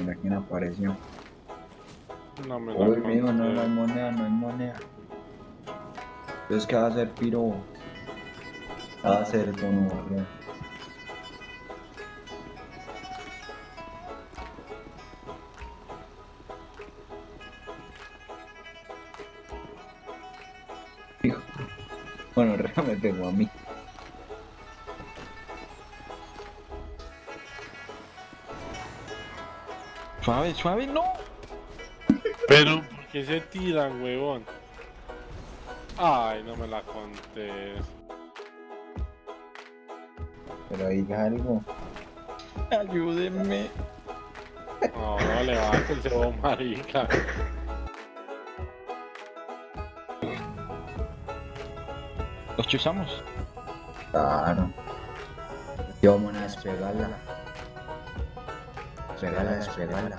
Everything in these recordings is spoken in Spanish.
mira quién apareció. No me Uy, mijo, no, no hay moneda, no hay moneda. Entonces, ¿qué va a hacer, piro? ¿Qué va a hacer, bro? Hijo. Bueno, realmente me pegó a mí. Suave, suave, no. Pero, ¿por qué se tiran, huevón? Ay, no me la conté. Pero diga algo. Ayúdenme. No, no, levántense, vos, marica. Los chuzamos. Claro. Yo vamos a Despegarla, despegarla.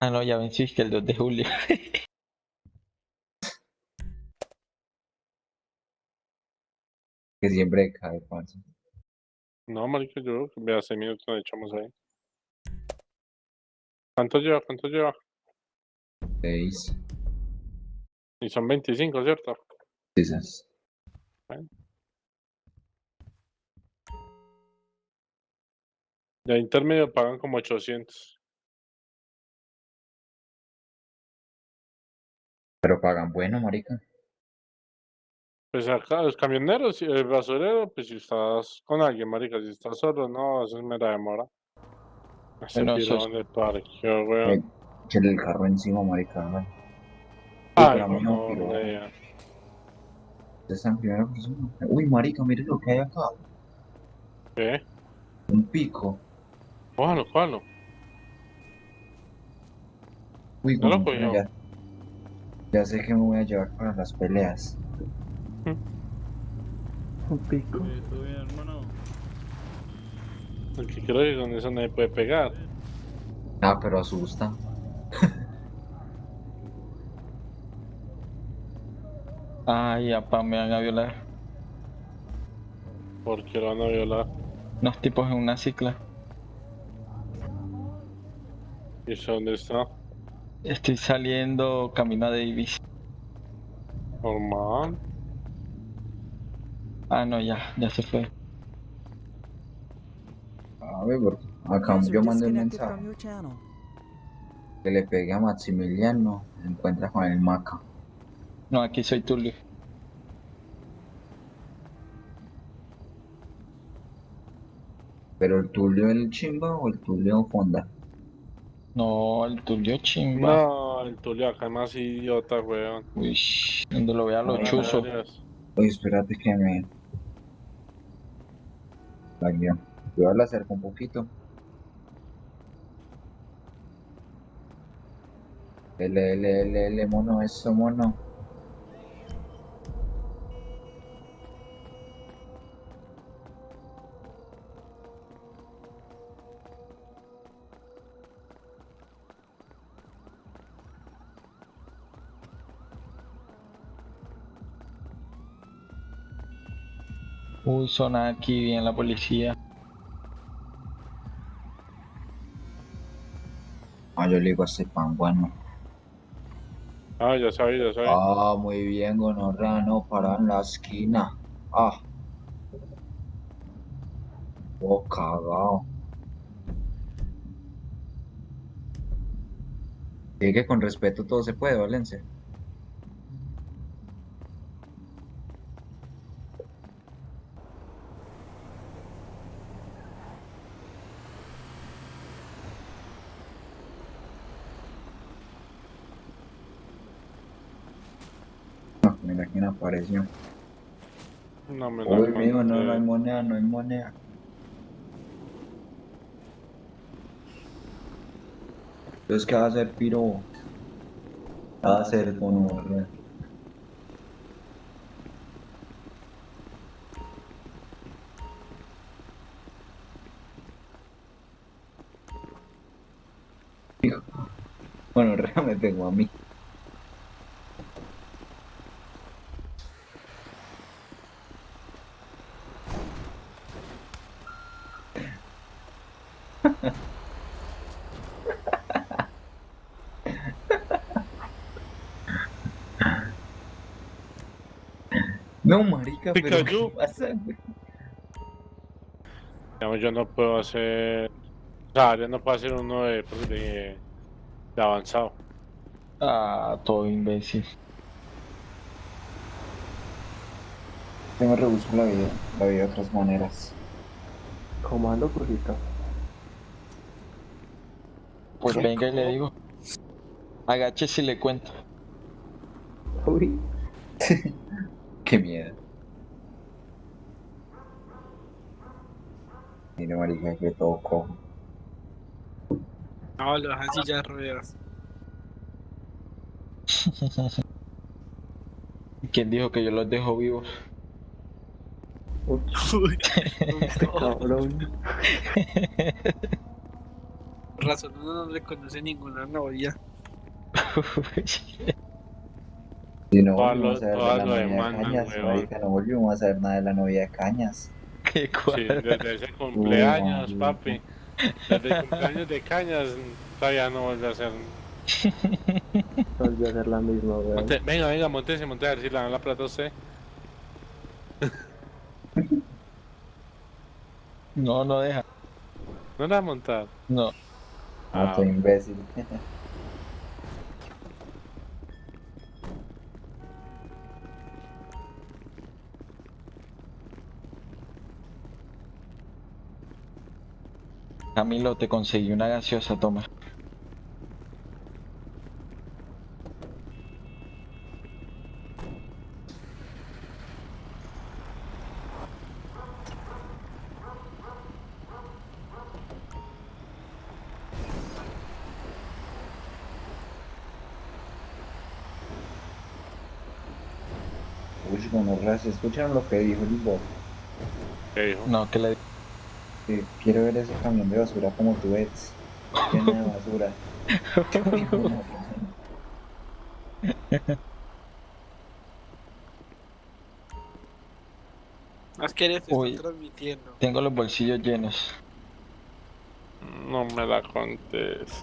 Ah, no, ya vencí que el 2 de julio. Que siempre cae, parce. No, marica, yo vea seis minutos nos echamos ahí. ¿Cuánto lleva? ¿Cuánto lleva? Seis. Y son 25, ¿cierto? Esas. Ya intermedio pagan como 800. Pero pagan bueno, marica. Pues acá, los camioneros, y el basurero, pues si estás con alguien, marica, si estás solo, no, eso es mera demora. Bueno, piro sos- donde parqueó, weón. Echenle el carro encima, marica. ¿no? Uy, Ay, pero a mí no, no, en primera persona. Uy, marica, mire lo que hay acá. ¿Qué? Un pico. Cójalo, cójalo. Uy, ¿No lo güey, cogió? ya, ya sé que me voy a llevar para las peleas. Un pico. ¿Todo bien, hermano? Porque creo que con eso nadie puede pegar. Ah, pero asusta. Ay, apa, me van a violar. Porque lo van a violar. Unos tipos en una cicla. ¿Y eso dónde está? Estoy saliendo camino a Davis. Normal. Ah, no, ya, ya se fue. A ver, porque acá User yo mandé un mensaje que le pegué a Maximiliano. Se encuentra con el Maca. No, aquí soy Tulio. Pero el Tulio el chimba o el Tulio Fonda. No, el Tulio chimba. No, el Tulio acá es más idiota, weón. Uy, donde lo vea lo chuzo. Oye, espérate que me. La guía. Yo la acerco un poquito. L, L, L, L, mono, eso, mono. Uy, zona aquí bien la policía. Ah, yo le digo a este pan, bueno. Ah, ya sabía, ya sabía. Ah, muy bien, gonorrea, no, para en la esquina. Ah. Oh, cagao. Sí que con respeto todo se puede, Valencia. Ah, mira quién apareció. No me Uy, mijo, no, no hay moneda, no hay moneda. Entonces, ¿qué va a hacer, piro? ¿Qué va a hacer? Hijo. Bueno, Rea me pegó a mí. No, marica, pero cayó. ¿qué pasa, güey? Yo no puedo hacer. O sea, yo no puedo hacer uno de, pues, de, de avanzado. Ah, todo imbécil. Yo me rebusco la vida, la vida de otras maneras. Comando crujito. Pues venga y le digo. Agache si le cuento. Uy. Qué miedo. Mira, marica, que todo cojo. No, lo dejan sillas de ruedas. ¿Quién dijo que yo los dejo vivos? Uy, este cabrón. por razón uno no le conoce ninguna novia. No volvimos lo- a ver todas de la novia de Cañas, marica, no volvimos a saber nada de la novia de Cañas. Qué Sí, desde ese cumpleaños, Uy, papi. Desde el cumpleaños de cañas todavía no vuelve a ser. Volvió a ser la misma, weón. Monte- venga, venga, montese, monte a ver si le dan la plata a usted. No, no deja. No la va a montar. No. Ah, No, soy imbécil. Camilo, te conseguí una gaseosa, toma. Uy, bueno, gracias. ¿Escucharon lo que dijo el Bob? ¿qué dijo? No, que le Que quiero ver ese camión de basura como tú ves. Lleno de basura. Más que eres, Uy. transmitiendo. tengo los bolsillos llenos. No me la contes.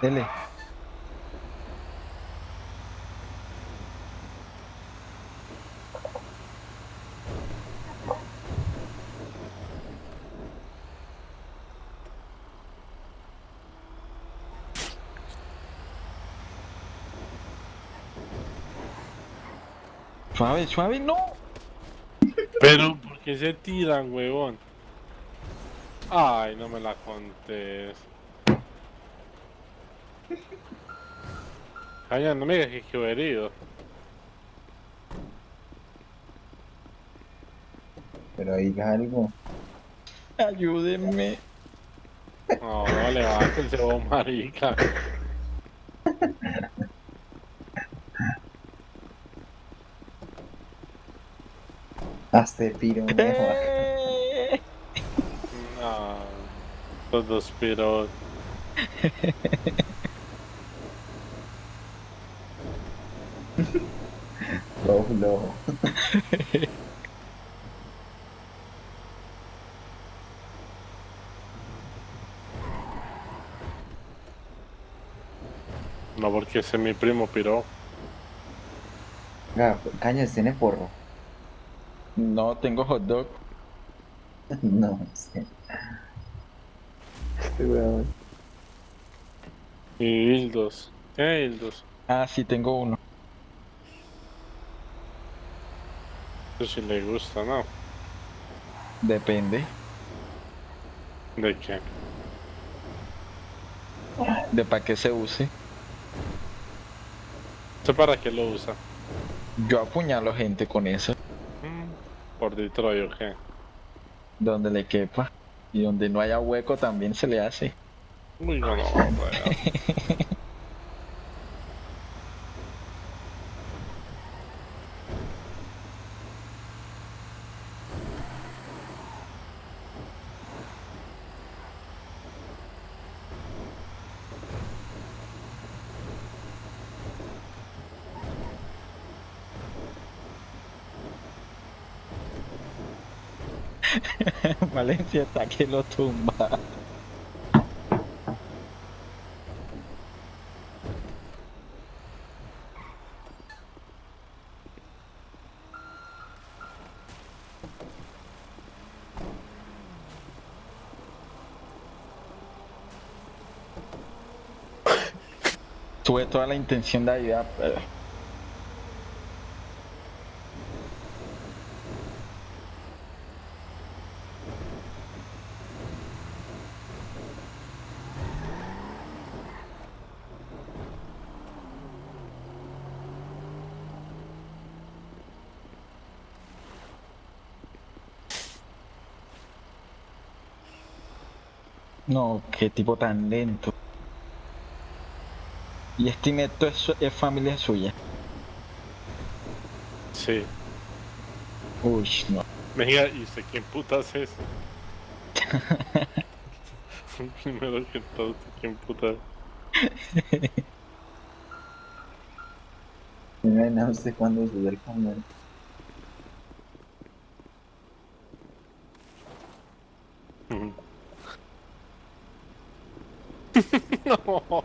Dele. Suave, suave, no. Pero, ¿por qué se tiran, huevón? Ay, no me la contes. Caña, no me digas que quedó herido. Pero diga algo. Ayúdenme. No, no, levántense vos, marica. Hazte piro, mejor. Eh. No, los dos piros. Flojo, flojo. No, porque ese es mi primo piro. Venga, Cañas tiene porro. No, tengo hot dog. No, sé. Este weón. Y Hildos. ¿Qué Hildos? Ah, sí, tengo uno. Eso sí le gusta, ¿no? Depende. ¿De qué? De para qué se use. ¿Usted para qué lo usa? Yo apuñalo gente con eso, Mm, Por Detroit, ¿o qué? donde le quepa. Y donde no haya hueco también se le hace. Uy, no, no, weón. Valencia está que lo tumba. Tuve toda la intención de ayudar, pero... No, qué tipo tan lento. Y este neto es, es familia suya. Sí. Uy, no. Venga, ¿y usted quién putas es? Primero que todo, ¿usted quién putas? Imagina usted cuando sube el camión. Ujú. no.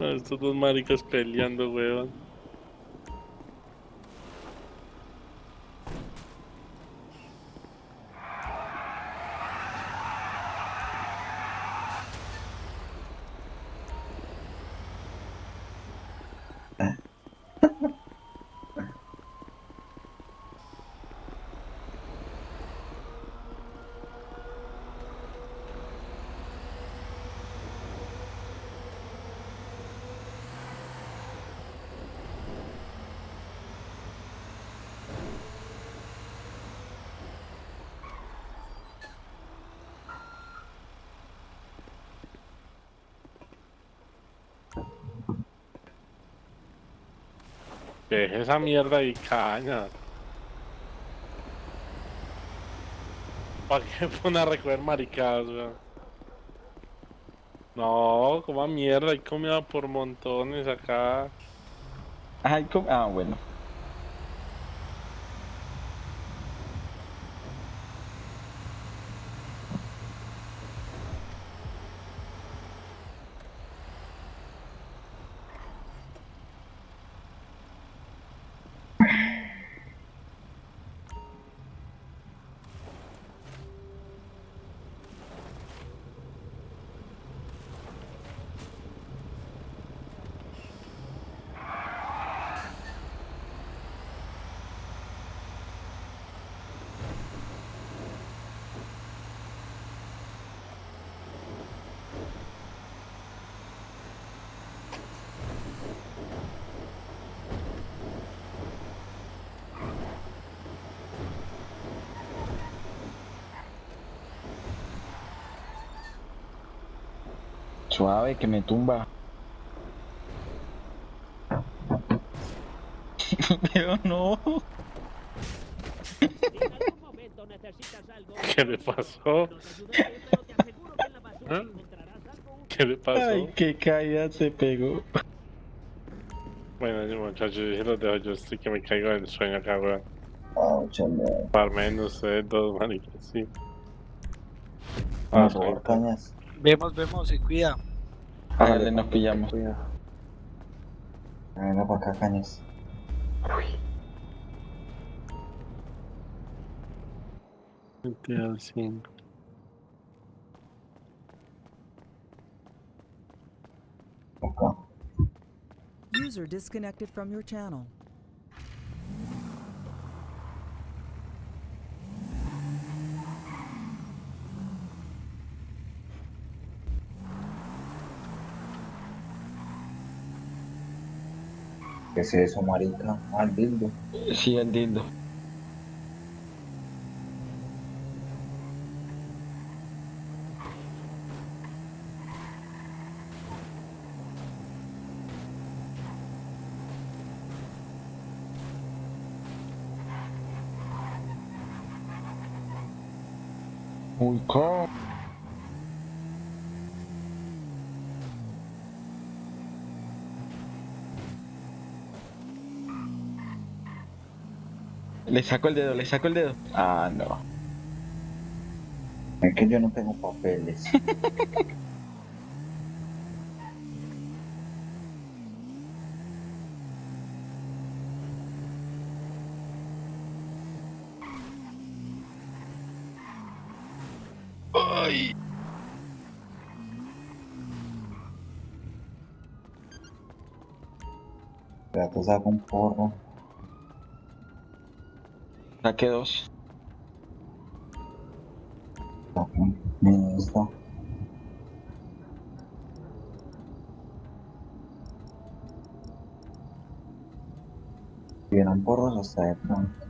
Estos dos maricas peleando, weón. Deje esa mierda y caña. ¿Para qué pone a recoger maricadas, weón? No, coma mierda, hay comida por montones acá. Ay. Ah, bueno. Suave, que me tumba. Pero no. ¿Qué le pasó? nos ayudaré, pero te aseguro que en la basura ¿Ah? encontrarás algo útil. ¿Qué le pasó? Ay, qué caída se pegó. Bueno, yo, muchachos, yo los dejo, yo estoy que me caigo del sueño acá, weón. Ah, chale. Para menos ustedes dos, maricas, sí. Vamos Ah, a jugar cañas. Vemos, vemos, se cuida. Hágale, nos pillamos. Cuidado. Venga para acá, cañas. GTA 5. Acá. User disconnected from your channel. ¿Qué es eso, marica? Ah, el dildo. Sí, el dildo. Uy, ¿cómo? Le saco el dedo, le saco el dedo. Ah, no. Es que yo no tengo papeles. Ay. Ya te saco un porro. Saqué dos. Esta. Vienen porros hasta de pronto.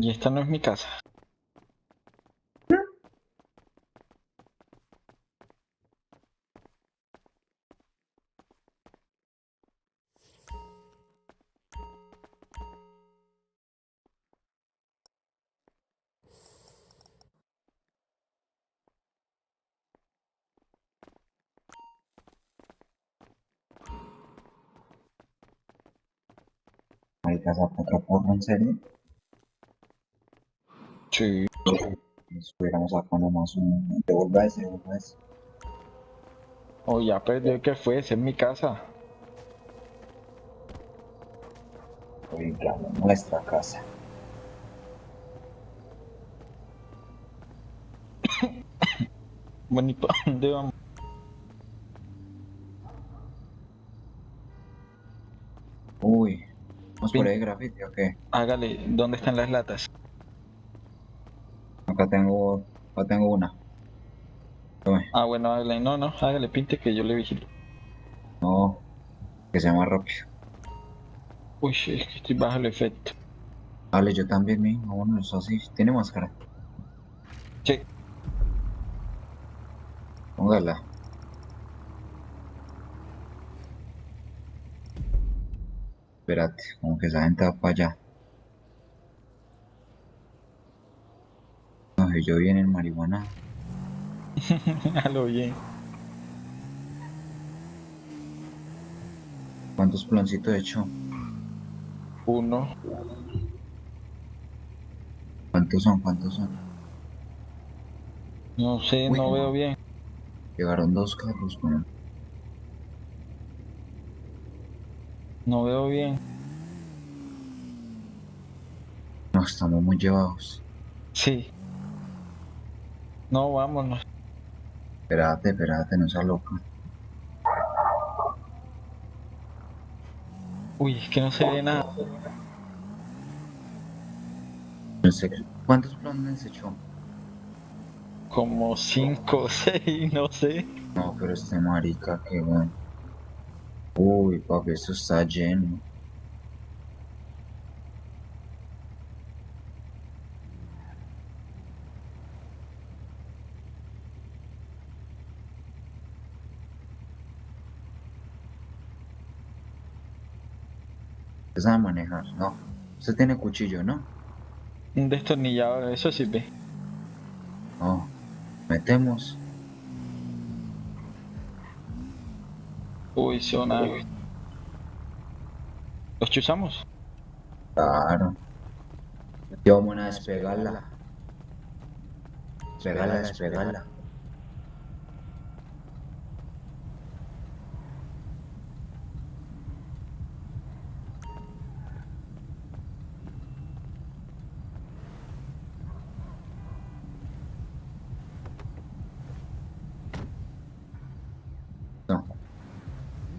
Y esta no es mi casa. Saco otro porro, ¿en serio? Sí. Nos hubiéramos sacado nomás un... Devuelva ese, devuelva ese. Oh, ya perdió que fue, es mi casa. Oiga, nuestra casa. Bueno, ¿y para dónde vamos? Uy. ¿Vamos por ahí grafiti o qué? Hágale, ¿dónde están las latas? Acá tengo... Acá tengo una. Tome. Ah, bueno, hágale, no, no, hágale, pinte que yo le vigilo. No. Que sea más rápido. Uy, es que estoy bajo el efecto. Vale, yo también, mi. Vámonos así. Tiene máscara. Sí, Póngala. Espérate, como que esa gente va para allá. Yo viene en marihuana. a lo bien. ¿Cuántos plancitos he hecho? Uno, ¿Cuántos son? ¿Cuántos son? no sé, Uy, no no. veo bien. Llegaron dos carros, bueno. No veo bien. No, estamos muy llevados. Sí. No, vámonos. Espérate, espérate, no seas loca. Uy, es que no se ve nada. No sé, ¿Cuántos planes he hecho? Como cinco o seis, no sé. No, pero este marica, qué bueno. Uy, papi, esto está lleno. ¿Usted sabe manejar? No. Usted tiene cuchillo, ¿no? Un destornillador, eso sí ve. No. Metemos. Uy, zona. ¿Los chuzamos? Claro. Y vamos a despegarla. Despegarla, despegarla.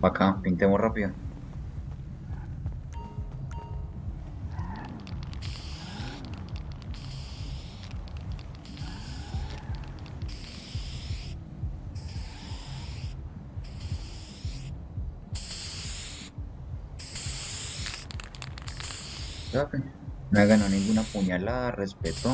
Pa' acá, pintemos rápido. No he ganado ninguna puñalada, respetó.